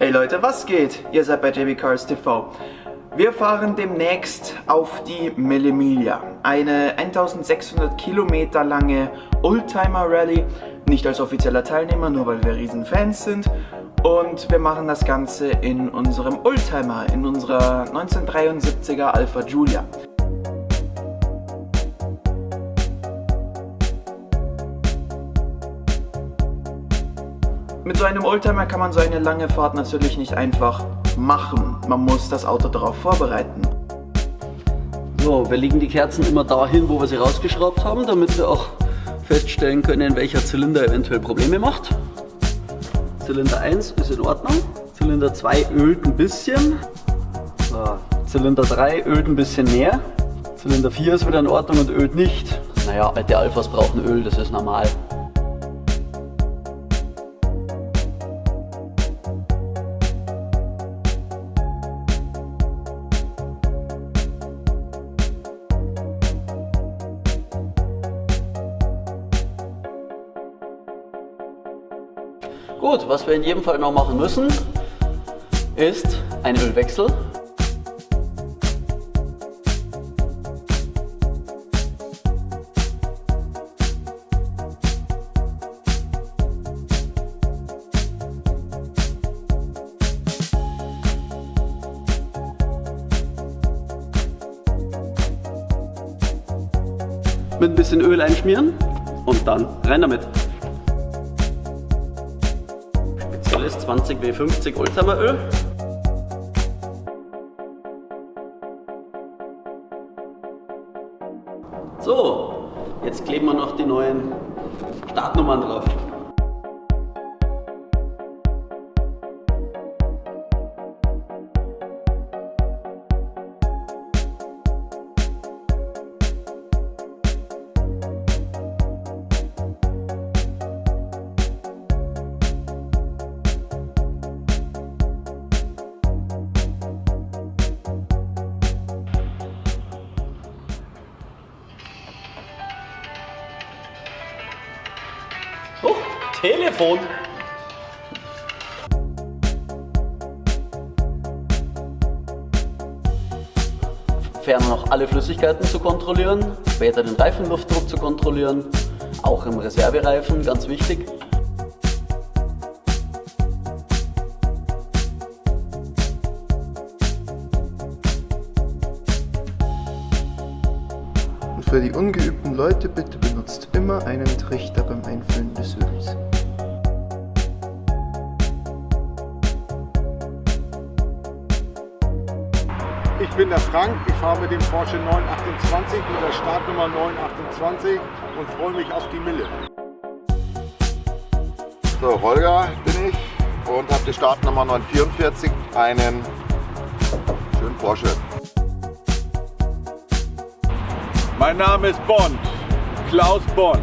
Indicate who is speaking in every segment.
Speaker 1: Hey Leute, was geht? Ihr seid bei JB Cars TV. Wir fahren demnächst auf die Millimilia, eine 1600 Kilometer lange Oldtimer Rallye, nicht als offizieller Teilnehmer, nur weil wir riesen Fans sind. Und wir machen das Ganze in unserem Oldtimer, in unserer 1973er Alpha Giulia. Mit so einem Oldtimer kann man so eine lange Fahrt natürlich nicht einfach machen. Man muss das Auto darauf vorbereiten.
Speaker 2: So, wir legen die Kerzen immer dahin, wo wir sie rausgeschraubt haben, damit wir auch feststellen können, welcher Zylinder eventuell Probleme macht. Zylinder 1 ist in Ordnung. Zylinder 2 ölt ein bisschen. So, Zylinder 3 ölt ein bisschen mehr. Zylinder 4 ist wieder in Ordnung und ölt nicht. Naja, alte Alphas brauchen Öl, das ist normal. Gut, was wir in jedem Fall noch machen müssen, ist ein Ölwechsel. Mit ein bisschen Öl einschmieren und dann rein damit. Ist 20 W50 Oldtimeröl. So, jetzt kleben wir noch die neuen Startnummern drauf. Telefon. Ferner noch alle Flüssigkeiten zu kontrollieren, später den Reifenluftdruck zu kontrollieren, auch im Reservereifen, ganz wichtig.
Speaker 1: Und für die ungeübten Leute bitte benutzt immer einen Trichter
Speaker 3: Ich bin der Frank, ich fahre mit dem Porsche 928 mit der Startnummer 928 und freue mich auf die Mille.
Speaker 4: So, Holger bin ich und habe die Startnummer 944, einen schönen Porsche.
Speaker 5: Mein Name ist Bond, Klaus Bond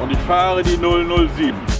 Speaker 5: und ich fahre die 007.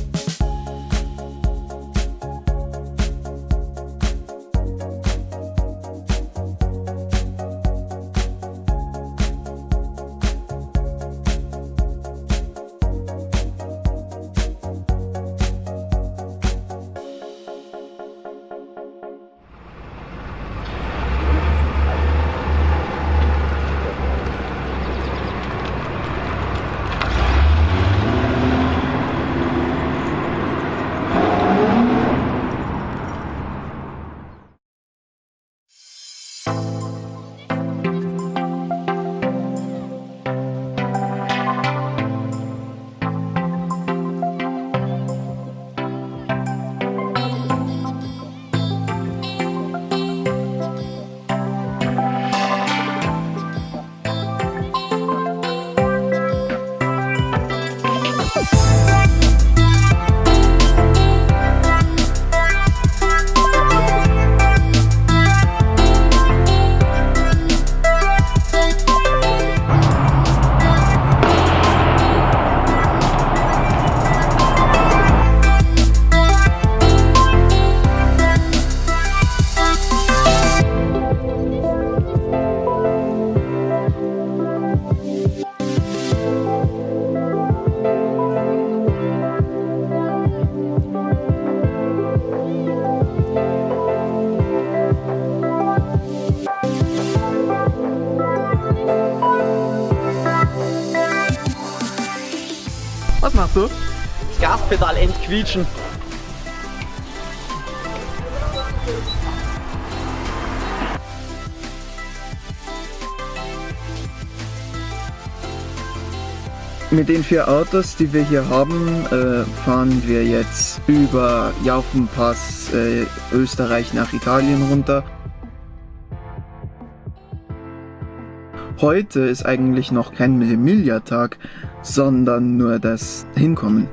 Speaker 1: Was machst du?
Speaker 2: Das Gaspedal entquietschen.
Speaker 1: Mit den vier Autos, die wir hier haben, äh, fahren wir jetzt über Jaufenpass äh, Österreich nach Italien runter. Heute ist eigentlich noch kein Millimilia-Tag, sondern nur das Hinkommen.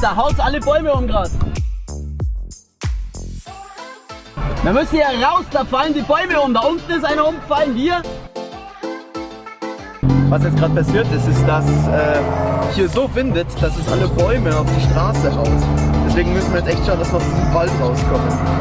Speaker 2: Da haut alle Bäume um gerade. Wir müssen hier raus, da fallen die Bäume um. Da unten ist einer umgefallen, hier.
Speaker 1: Was jetzt gerade passiert ist, ist, dass äh, hier so windet, dass es alle Bäume auf die Straße haut. Deswegen müssen wir jetzt echt schauen, dass wir aus diesem Wald rauskommen.